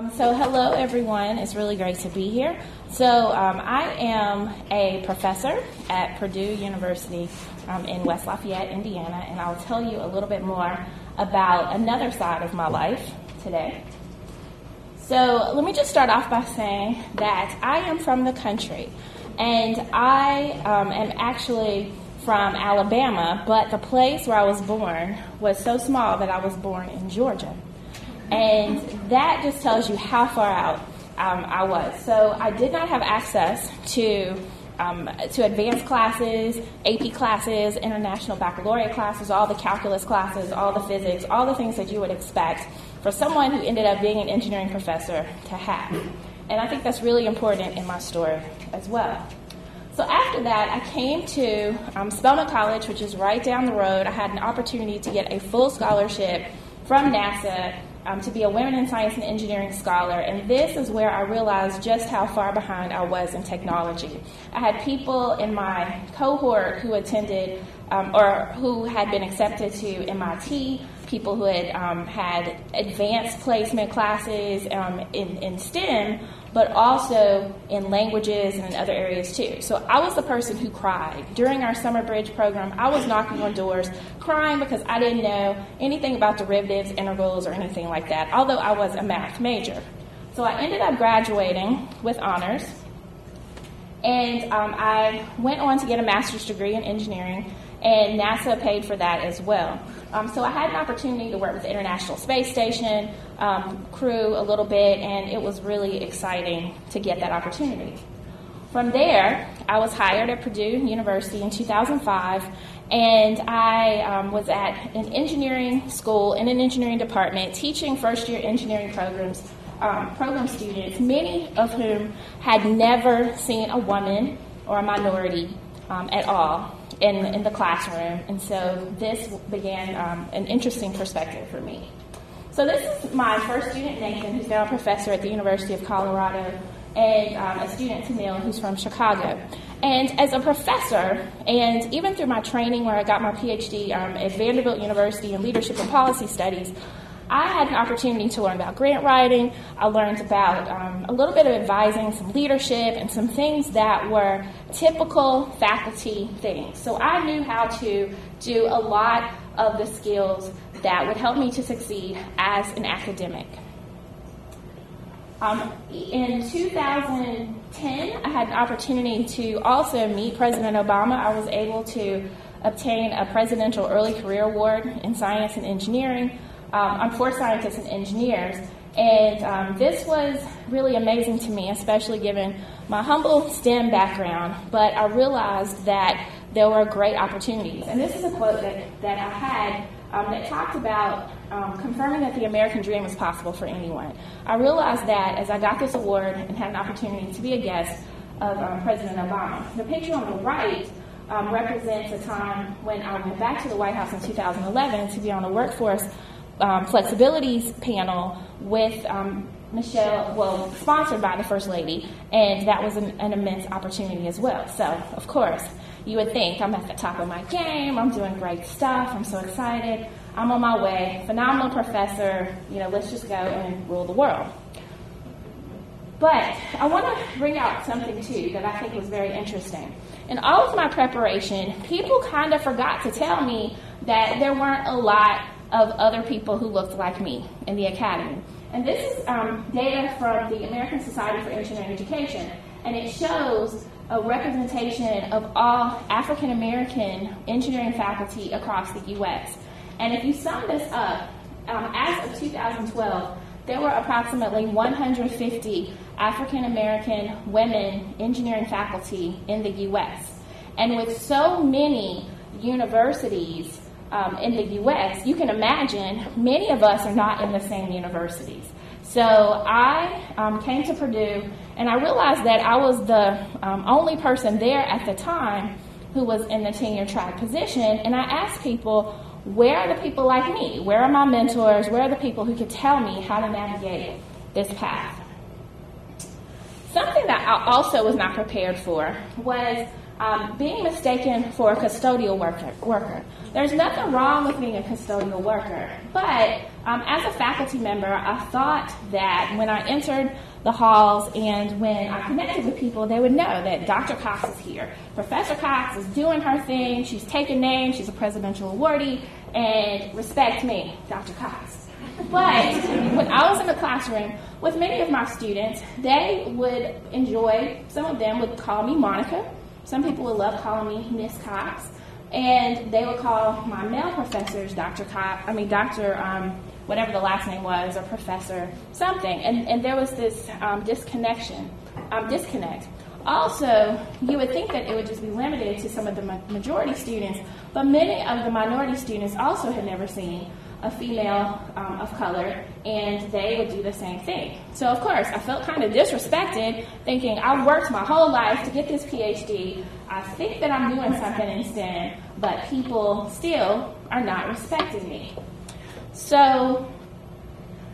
Um, so, hello everyone. It's really great to be here. So, um, I am a professor at Purdue University um, in West Lafayette, Indiana, and I'll tell you a little bit more about another side of my life today. So, let me just start off by saying that I am from the country, and I um, am actually from Alabama, but the place where I was born was so small that I was born in Georgia. And that just tells you how far out um, I was. So I did not have access to um, to advanced classes, AP classes, international baccalaureate classes, all the calculus classes, all the physics, all the things that you would expect for someone who ended up being an engineering professor to have. And I think that's really important in my story as well. So after that, I came to um, Spelman College, which is right down the road. I had an opportunity to get a full scholarship from NASA um, to be a Women in Science and Engineering scholar, and this is where I realized just how far behind I was in technology. I had people in my cohort who attended um, or who had been accepted to MIT, people who had um, had advanced placement classes um, in, in STEM, but also in languages and in other areas too. So I was the person who cried. During our summer bridge program, I was knocking on doors, crying because I didn't know anything about derivatives, integrals, or anything like that, although I was a math major. So I ended up graduating with honors, and um, I went on to get a master's degree in engineering, and NASA paid for that as well. Um, so I had an opportunity to work with the International Space Station um, crew a little bit, and it was really exciting to get that opportunity. From there, I was hired at Purdue University in 2005, and I um, was at an engineering school in an engineering department teaching first year engineering programs, um, program students, many of whom had never seen a woman or a minority um, at all in, in the classroom. And so this began um, an interesting perspective for me. So this is my first student, Nathan, who's now a professor at the University of Colorado, and um, a student, Tamil, who's from Chicago. And as a professor, and even through my training where I got my PhD um, at Vanderbilt University in Leadership and Policy Studies, I had an opportunity to learn about grant writing. I learned about um, a little bit of advising, some leadership, and some things that were typical faculty things. So I knew how to do a lot of the skills that would help me to succeed as an academic. Um, in 2010, I had an opportunity to also meet President Obama. I was able to obtain a Presidential Early Career Award in Science and Engineering um, I'm for scientists and engineers. And um, this was really amazing to me, especially given my humble STEM background. But I realized that there were great opportunities. And this is a quote that, that I had um, that talked about um, confirming that the American dream is possible for anyone. I realized that as I got this award and had an opportunity to be a guest of um, President Obama. The picture on the right um, represents a time when I went back to the White House in 2011 to be on the workforce um, flexibilities panel with um, Michelle, well, sponsored by the First Lady, and that was an, an, immense opportunity as well. So, of course, you would think I'm at the top of my game, I'm doing great stuff, I'm so excited, I'm on my way, phenomenal professor, you know, let's just go and rule the world. But I want to bring out something too that I think was very interesting. In all of my preparation, people kind of forgot to tell me that there weren't a lot of other people who looked like me in the academy. And this is um, data from the American Society for Engineering Education, and it shows a representation of all African American engineering faculty across the U.S. And if you sum this up, um, as of 2012, there were approximately 150 African American women engineering faculty in the U.S. And with so many universities um, in the US, you can imagine many of us are not in the same universities. So I um, came to Purdue and I realized that I was the um, only person there at the time who was in the tenure track position. And I asked people, where are the people like me? Where are my mentors? Where are the people who could tell me how to navigate this path? Something that I also was not prepared for was um, being mistaken for a custodial worker, worker. There's nothing wrong with being a custodial worker, but um, as a faculty member, I thought that when I entered the halls and when I connected with people, they would know that Dr. Cox is here. Professor Cox is doing her thing. She's taking names. She's a presidential awardee. And respect me, Dr. Cox. But when I was in the classroom with many of my students, they would enjoy, some of them would call me Monica. Some people would love calling me Miss Cox. And they would call my male professors Dr. Cox, I mean, Dr. Um, whatever the last name was, or Professor something. And, and there was this um, disconnection, um, disconnect. Also, you would think that it would just be limited to some of the majority students, but many of the minority students also had never seen a female um, of color, and they would do the same thing. So, of course, I felt kind of disrespected, thinking I've worked my whole life to get this PhD. I think that I'm doing something in STEM, but people still are not respecting me. So,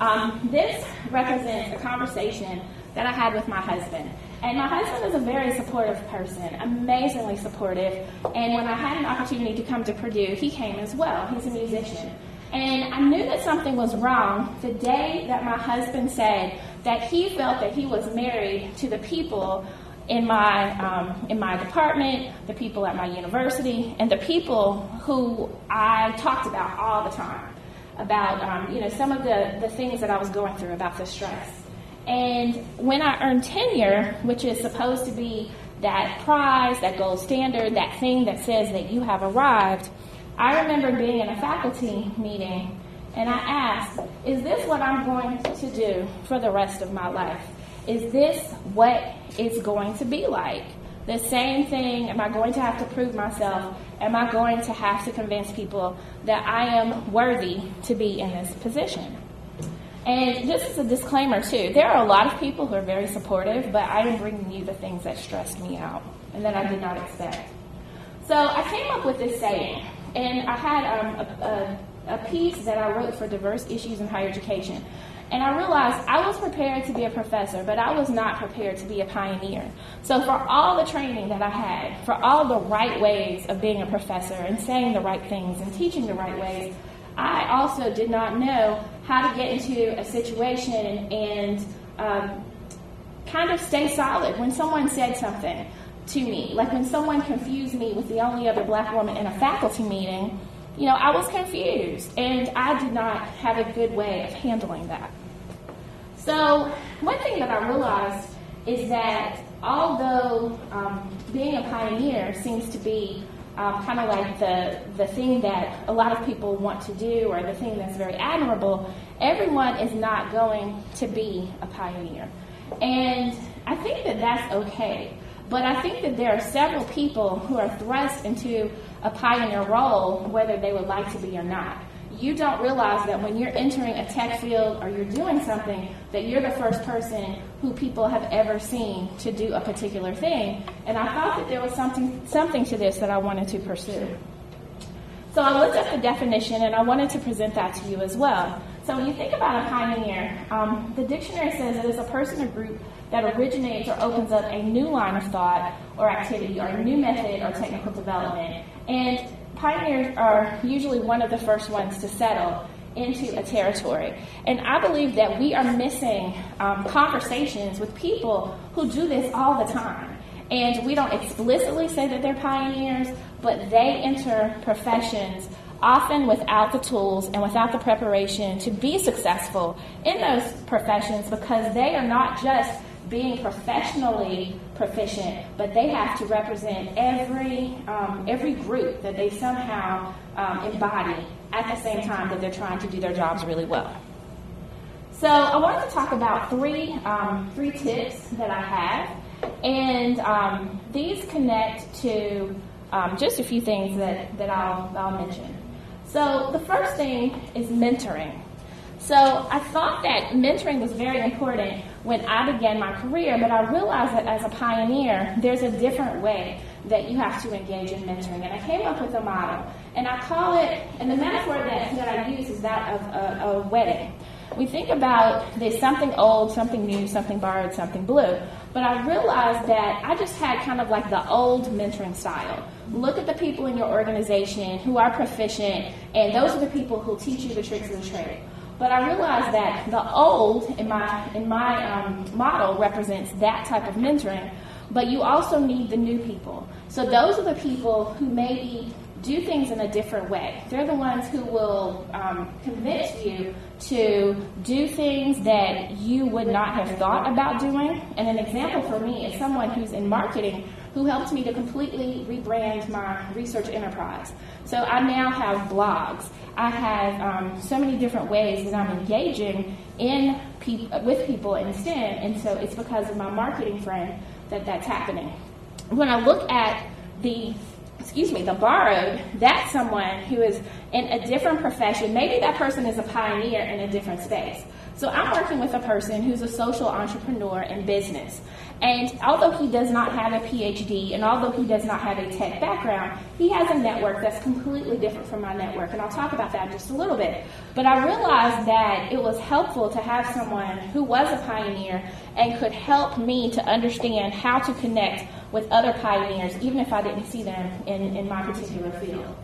um, this represents a conversation that I had with my husband. And my husband is a very supportive person, amazingly supportive. And when I had an opportunity to come to Purdue, he came as well. He's a musician. And I knew that something was wrong the day that my husband said that he felt that he was married to the people in my um, in my department, the people at my university, and the people who I talked about all the time about um, you know some of the, the things that I was going through about the stress. And when I earned tenure, which is supposed to be that prize, that gold standard, that thing that says that you have arrived, I remember being in a faculty meeting and I asked, Is this what I'm going to do for the rest of my life? Is this what it's going to be like? The same thing, am I going to have to prove myself? Am I going to have to convince people that I am worthy to be in this position? And this is a disclaimer too. There are a lot of people who are very supportive, but I am bringing you the things that stressed me out and that I did not expect. So I came up with this saying and I had um, a, a, a piece that I wrote for diverse issues in higher education. And I realized I was prepared to be a professor, but I was not prepared to be a pioneer. So, for all the training that I had, for all the right ways of being a professor and saying the right things and teaching the right ways, I also did not know how to get into a situation and, um, kind of stay solid when someone said something to me. Like when someone confused me with the only other black woman in a faculty meeting, you know, I was confused and I did not have a good way of handling that. So, one thing that I realized is that although um, being a pioneer seems to be um, kind of like the, the thing that a lot of people want to do or the thing that's very admirable, everyone is not going to be a pioneer. And I think that that's okay. But I think that there are several people who are thrust into a pioneer role, whether they would like to be or not. You don't realize that when you're entering a tech field or you're doing something, that you're the first person who people have ever seen to do a particular thing. And I thought that there was something, something to this that I wanted to pursue. So I looked up the definition and I wanted to present that to you as well. So when you think about a pioneer, um, the dictionary says it is a person or group that originates or opens up a new line of thought or activity or a new method or technical development. And pioneers are usually one of the first ones to settle into a territory. And I believe that we are missing um, conversations with people who do this all the time. And we don't explicitly say that they're pioneers, but they enter professions often without the tools and without the preparation to be successful in those professions because they are not just being professionally proficient, but they have to represent every um, every group that they somehow um, embody at the same time that they're trying to do their jobs really well. So I wanted to talk about three um, three tips that I have, and um, these connect to um, just a few things that that I'll I'll mention. So the first thing is mentoring. So I thought that mentoring was very important when I began my career, but I realized that as a pioneer, there's a different way that you have to engage in mentoring. And I came up with a model, and I call it, and the metaphor that, that I use is that of a, a wedding. We think about there's something old, something new, something borrowed, something blue. But I realized that I just had kind of like the old mentoring style. Look at the people in your organization who are proficient, and those are the people who teach you the tricks of the trade. But I realized that the old in my in my um, model represents that type of mentoring, but you also need the new people. So those are the people who maybe do things in a different way. They're the ones who will um, convince you to do things that you would not have thought about doing. And an example for me is someone who's in marketing who helped me to completely rebrand my research enterprise. So I now have blogs. I have um, so many different ways that I'm engaging in pe- with people in STEM, and so it's because of my marketing friend that that's happening. When I look at the excuse me, the borrowed, that's someone who is in a different profession. Maybe that person is a pioneer in a different space. So I'm working with a person who's a social entrepreneur in business. And although he does not have a PhD and although he does not have a tech background, he has a network that's completely different from my network. And I'll talk about that in just a little bit. But I realized that it was helpful to have someone who was a pioneer and could help me to understand how to connect with other pioneers, even if I didn't see them in, in my particular field.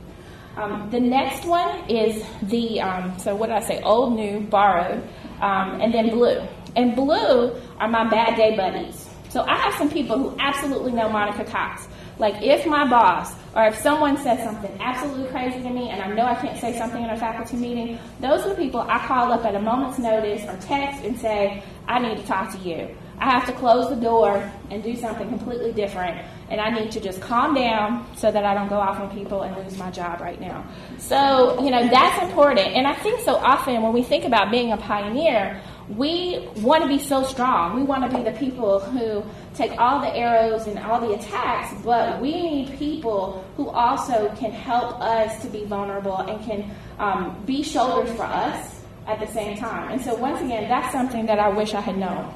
Um, the next one is the, um, so what did I say, old, new, borrowed, um, and then blue. And blue are my bad day buddies. So I have some people who absolutely know Monica Cox. Like if my boss or if someone says something absolutely crazy to me and I know I can't say something in a faculty meeting, those are the people I call up at a moment's notice or text and say, I need to talk to you. I have to close the door and do something completely different. And I need to just calm down so that I don't go off on people and lose my job right now. So, you know, that's important. And I think so often when we think about being a pioneer, we want to be so strong. We want to be the people who take all the arrows and all the attacks, but we need people who also can help us to be vulnerable and can um, be shoulders for us at the same time. And so, once again, that's something that I wish I had known.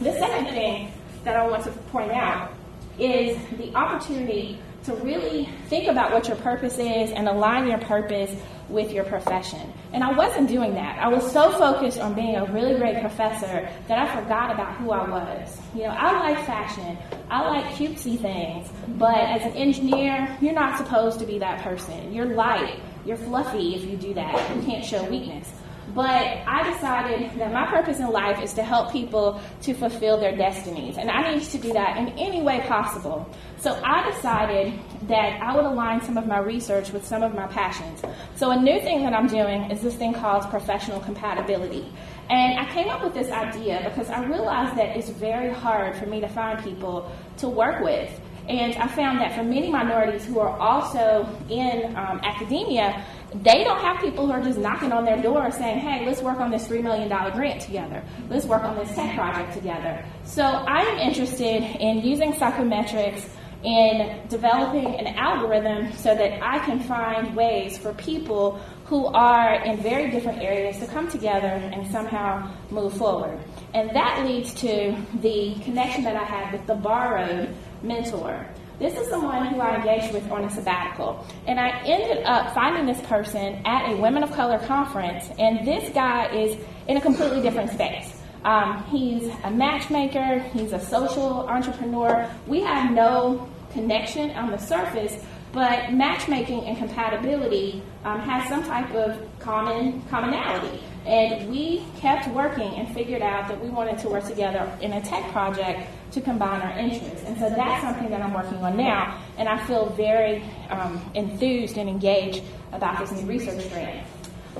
The second thing that I want to point out is the opportunity to really think about what your purpose is and align your purpose with your profession. And I wasn't doing that. I was so focused on being a really great professor that I forgot about who I was. You know, I like fashion, I like cutesy things, but as an engineer, you're not supposed to be that person. You're light, you're fluffy if you do that. You can't show weakness. But I decided that my purpose in life is to help people to fulfill their destinies. And I needed to do that in any way possible. So I decided that I would align some of my research with some of my passions. So a new thing that I'm doing is this thing called professional compatibility. And I came up with this idea because I realized that it's very hard for me to find people to work with. And I found that for many minorities who are also in um, academia, they don't have people who are just knocking on their door saying, hey, let's work on this $3 million grant together. Let's work on this tech project together. So I am interested in using psychometrics in developing an algorithm so that I can find ways for people who are in very different areas to come together and somehow move forward. And that leads to the connection that I had with the borrowed mentor. This is someone who I engaged with on a sabbatical. And I ended up finding this person at a Women of Color conference, and this guy is in a completely different space. Um, he's a matchmaker, he's a social entrepreneur. We have no connection on the surface, but matchmaking and compatibility um, has some type of common commonality. And we kept working and figured out that we wanted to work together in a tech project to combine our interests. And so that's something that I'm working on now, and I feel very um, enthused and engaged about this new research grant.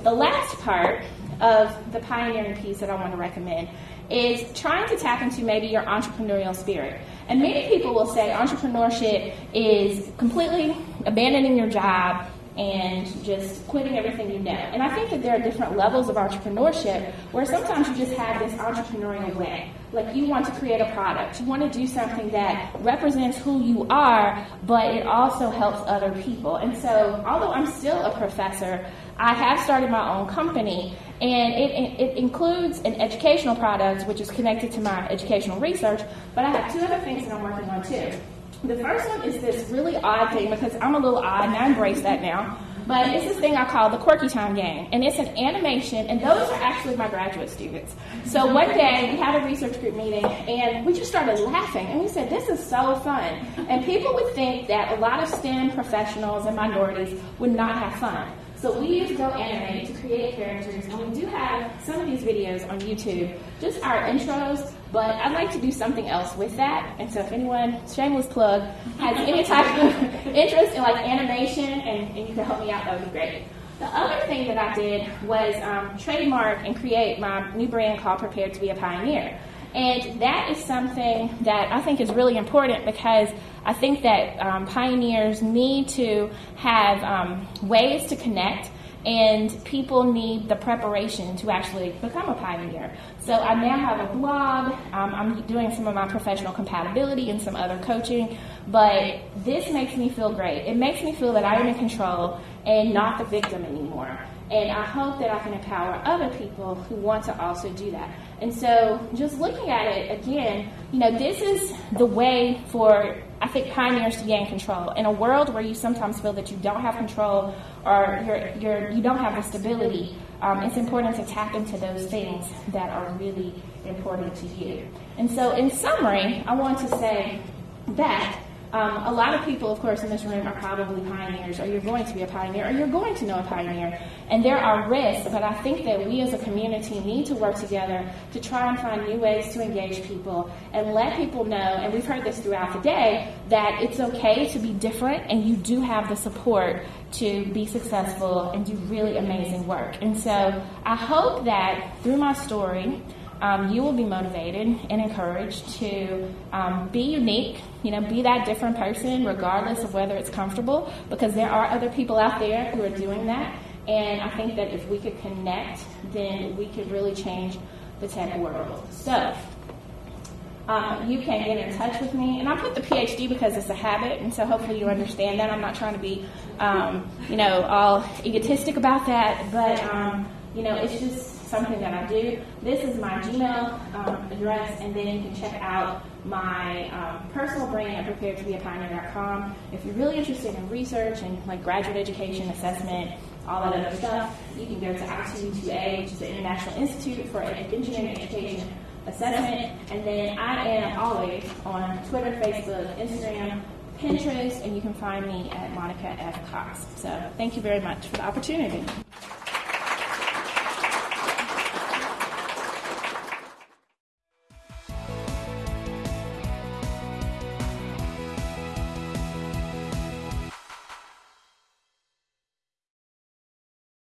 The last part of the pioneering piece that I want to recommend is trying to tap into maybe your entrepreneurial spirit. And many people will say entrepreneurship is completely abandoning your job and just quitting everything you know. And I think that there are different levels of entrepreneurship where sometimes you just have this entrepreneurial way. Like you want to create a product, you want to do something that represents who you are, but it also helps other people. And so, although I'm still a professor, I have started my own company, and it, it, includes an educational product which is connected to my educational research, but I have two other things that I'm working on too. The first one is this really odd thing because I'm a little odd and I embrace that now. But it's this thing I call the Quirky Time game. And it's an animation, and those are actually my graduate students. So one day we had a research group meeting, and we just started laughing. And we said, This is so fun. And people would think that a lot of STEM professionals and minorities would not have fun. So we use Go Animate to create characters, and we do have some of these videos on YouTube, just our intros, but I'd like to do something else with that. And so if anyone, shameless plug, has any type of interest in like animation and, and you can help me out, that would be great. The other thing that I did was um, trademark and create my new brand called Prepared to be a Pioneer. And that is something that I think is really important because I think that um, pioneers need to have um, ways to connect and people need the preparation to actually become a pioneer. So I now have a blog. Um, I'm doing some of my professional compatibility and some other coaching, but this makes me feel great. It makes me feel that I am in control and not the victim anymore. And I hope that I can empower other people who want to also do that. And so, just looking at it again, you know, this is the way for, I think, pioneers to gain control. In a world where you sometimes feel that you don't have control or you're, you're, you don't have the stability, um, it's important to tap into those things that are really important to you. And so, in summary, I want to say that um, a lot of people, of course, in this room are probably pioneers, or you're going to be a pioneer, or you're going to know a pioneer. And there are risks, but I think that we as a community need to work together to try and find new ways to engage people and let people know, and we've heard this throughout the day, that it's okay to be different and you do have the support to be successful and do really amazing work. And so I hope that through my story, um, you will be motivated and encouraged to um, be unique, you know, be that different person, regardless of whether it's comfortable, because there are other people out there who are doing that. And I think that if we could connect, then we could really change the tech world. So, um, you can get in touch with me. And I put the PhD because it's a habit, and so hopefully you understand that. I'm not trying to be, um, you know, all egotistic about that, but, um, you know, it's just something that I do. This is my Gmail um, address, and then you can check out my um, personal brand at preparedtobeapioneer.com. If you're really interested in research and like graduate education, assessment, all that other stuff, you can go to I2E2A, which is the International Institute for Engineering Education Assessment. And then I am always on Twitter, Facebook, Instagram, Pinterest, and you can find me at Monica F. Cox. So thank you very much for the opportunity.